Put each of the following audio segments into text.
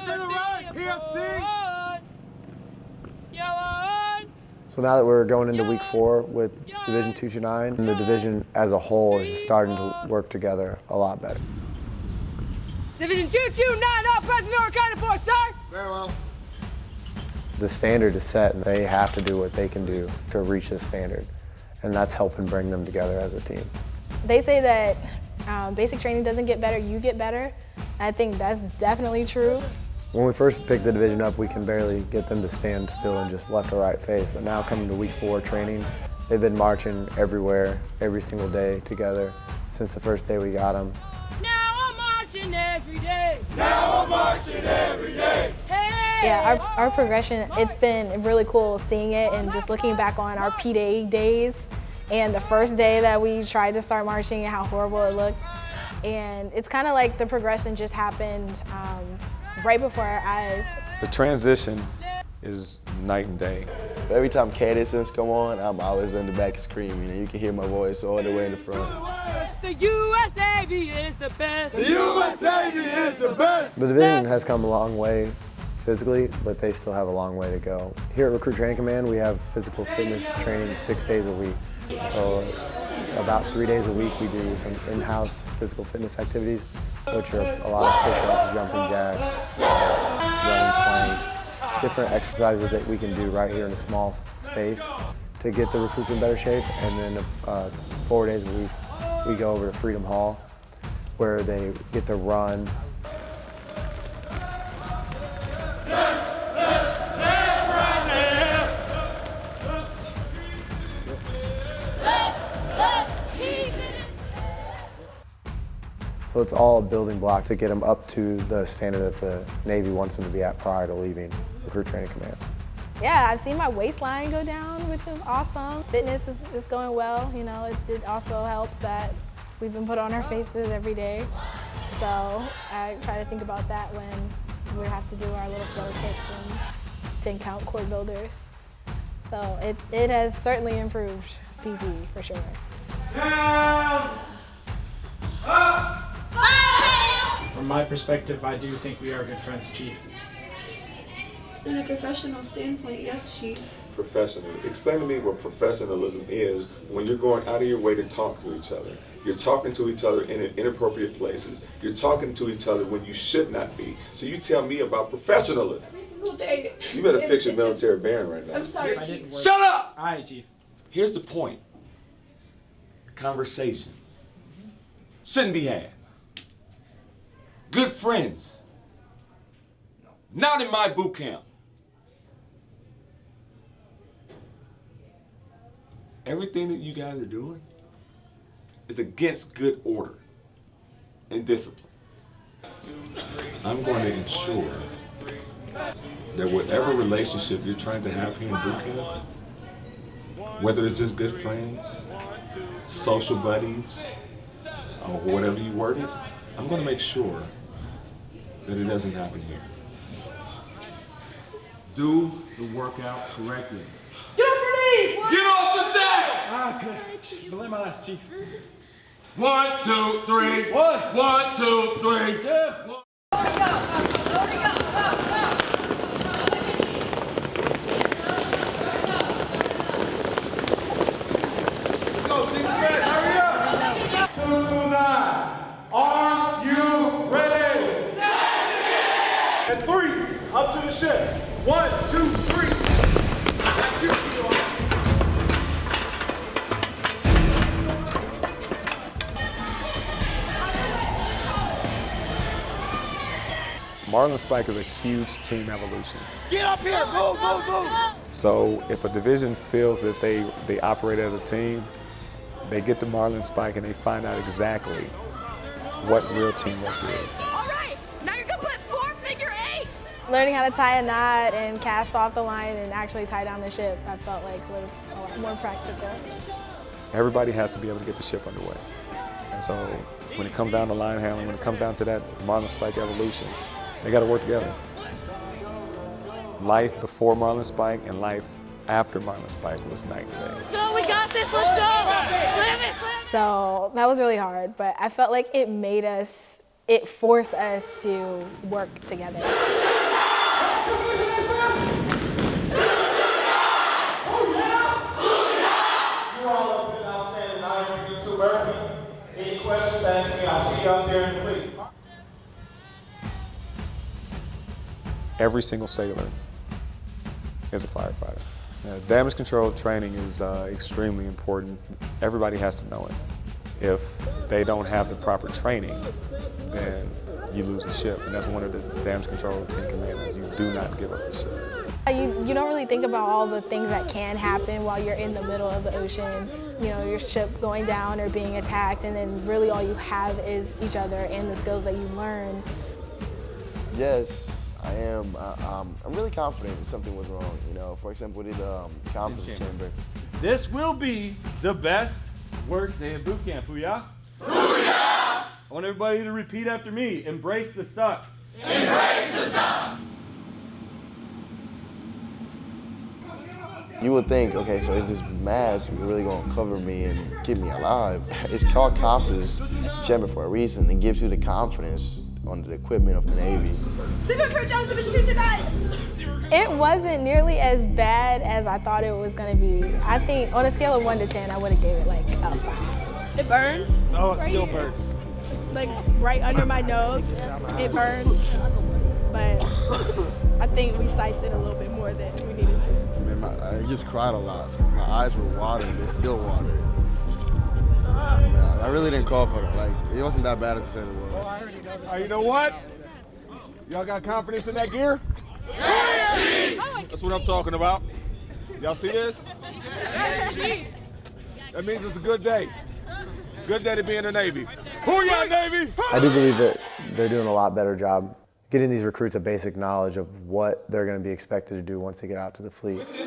to the right, PFC. So now that we're going into week four with Division 2 to 9, the division as a whole is just starting to work together a lot better. Division 229, all present or accounted for, sir. Very well. The standard is set and they have to do what they can do to reach the standard. And that's helping bring them together as a team. They say that um, basic training doesn't get better, you get better. I think that's definitely true. When we first picked the division up, we can barely get them to stand still and just left or right face. But now coming to week four training, they've been marching everywhere, every single day together since the first day we got them. Now I'm marching every day. Now I'm marching every day. Hey. Yeah, our, our progression, it's been really cool seeing it and just looking back on our P-Day days and the first day that we tried to start marching and how horrible it looked. And it's kind of like the progression just happened um, right before our eyes. The transition is night and day. Every time Cadence come on, I'm always in the back screaming, and you can hear my voice all the way in the front. The U.S. Navy is the best. The U.S. Navy is the best. The division has come a long way physically, but they still have a long way to go. Here at Recruit Training Command, we have physical fitness training six days a week. So about three days a week, we do some in-house physical fitness activities, which are a lot of push-ups, jumping jacks, running planks, different exercises that we can do right here in a small space to get the recruits in better shape. And then uh, four days a week, we go over to Freedom Hall, where they get to run, So it's all a building block to get them up to the standard that the Navy wants them to be at prior to leaving Recruit Training Command. Yeah, I've seen my waistline go down, which is awesome. Fitness is, is going well. You know, it, it also helps that we've been put on our faces every day. So I try to think about that when we have to do our little flow kicks and 10 count core builders. So it, it has certainly improved PZ for sure. Down. Up. From my perspective, I do think we are good friends, Chief. In a professional standpoint, yes, Chief. Professional. Explain to me what professionalism is when you're going out of your way to talk to each other. You're talking to each other in inappropriate places. You're talking to each other when you should not be. So you tell me about professionalism. Day. You better fix your it just- military band right now. I'm sorry, Chief. Shut up! All right, Chief. Here's the point. Conversations shouldn't be had. Good friends. Not in my boot camp. Everything that you guys are doing is against good order and discipline. I'm going to ensure that whatever relationship you're trying to have here in boot camp, whether it's just good friends, social buddies, or whatever you word it, I'm going to make sure that it doesn't happen here. Do the workout correctly. Get off your knees. Get off the deck! Okay. Belay my last, Chief. One, two, three. One. One, two, three. Two. Go, Steve Fred, hurry up. Two, two, nine. Are you ready? And three, up to the ship. One, two, three. That's you, Marlin Spike is a huge team evolution. Get up here. Move, move, move. So if a division feels that they, they operate as a team, they get the Marlin Spike and they find out exactly what real teamwork is. Learning how to tie a knot and cast off the line and actually tie down the ship, I felt like was a lot more practical. Everybody has to be able to get the ship underway. And so when it comes down to line handling, when it comes down to that Marlin Spike evolution, they got to work together. Life before Marlin Spike and life after Marlin Spike was night and day. Go, we got this. Let's go. Slam it, slam it. So that was really hard, but I felt like it made us, it forced us to work together. I see you out there in the week. Every single sailor is a firefighter. Now, damage control training is uh, extremely important. Everybody has to know it. If they don't have the proper training, then you lose the ship. And that's one of the damage control team commandments. You do not give up the ship. You, you don't really think about all the things that can happen while you're in the middle of the ocean. You know, your ship going down or being attacked, and then really all you have is each other and the skills that you learn. Yes, I am. I, um, I'm really confident if something was wrong. You know, for example, with the um, confidence chamber. This will be the best work day of boot camp. Booyah! Booyah! I want everybody to repeat after me. Embrace the suck. Embrace the suck. You would think, okay, so is this mask really gonna cover me and keep me alive? It's called confidence chamber for a reason. It gives you the confidence on the equipment of the Navy. It wasn't nearly as bad as I thought it was gonna be. I think on a scale of one to 10, I would have gave it like a five. It burns. Oh, it still burns. Like right under my nose, it burns. But I think we sized it a little bit more than we needed to. Man, my, I just cried a lot. My eyes were watering. They're still watering. Man, I really didn't call for it. Like, it wasn't that bad as I said it was. All right, you know what? Y'all got confidence in that gear? That's what I'm talking about. Y'all see this? That means it's a good day. Good day to be in the Navy. Booyah, Navy! I do believe that they're doing a lot better job getting these recruits a basic knowledge of what they're going to be expected to do once they get out to the fleet. You feel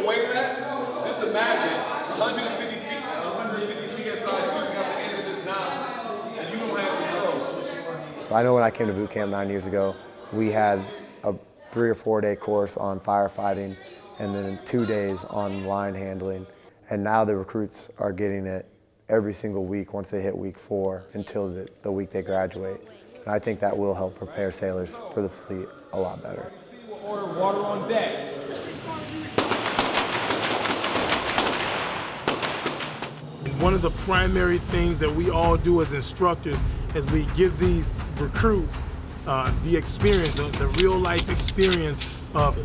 the weight of that? Just imagine 150 feet, 150 PSI shooting out the end of this nozzle, and you don't have controls. So I know when I came to boot camp nine years ago, we had a three or four day course on firefighting and then two days on line handling. And now the recruits are getting it every single week once they hit week four until the, the week they graduate. And I think that will help prepare sailors for the fleet a lot better. Order water on deck. One of the primary things that we all do as instructors is we give these recruits uh, the experience, the, the real life experience of,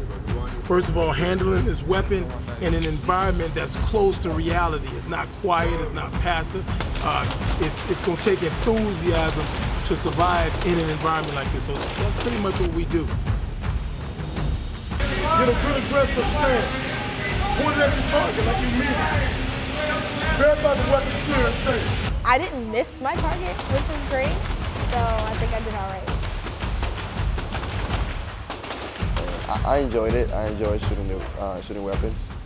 first of all, handling this weapon in an environment that's close to reality. It's not quiet, it's not passive. Uh, it, it's going to take enthusiasm to survive in an environment like this. So that's pretty much what we do. Get a good aggressive stance. Point it at your target like you mean it. Verify the weapon's clear and safe. I didn't miss my target, which was great. So I think I did all right. I, I enjoyed it. I enjoyed shooting the uh, shooting weapons.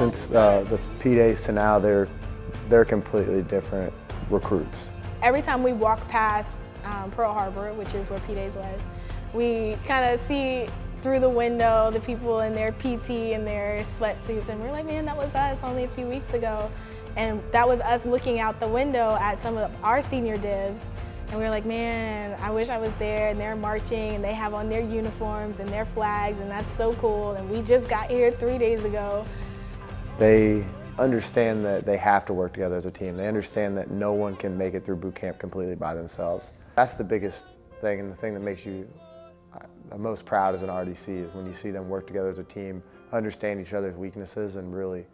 Since uh, the P days to now, they're, they're completely different recruits. Every time we walk past um, Pearl Harbor, which is where P-Days was, we kind of see through the window the people in their PT and their sweatsuits, and we're like, man, that was us only a few weeks ago. And that was us looking out the window at some of our senior divs, and we were like, man, I wish I was there, and they're marching, and they have on their uniforms and their flags, and that's so cool, and we just got here three days ago. They understand that they have to work together as a team. They understand that no one can make it through boot camp completely by themselves. That's the biggest thing and the thing that makes you uh, the most proud as an RDC is when you see them work together as a team, understand each other's weaknesses and really,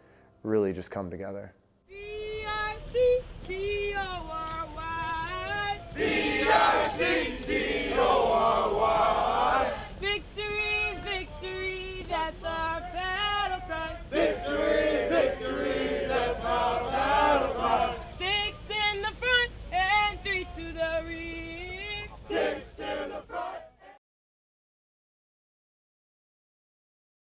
really just come together. B-I-C-T-O-R-Y. B-I-C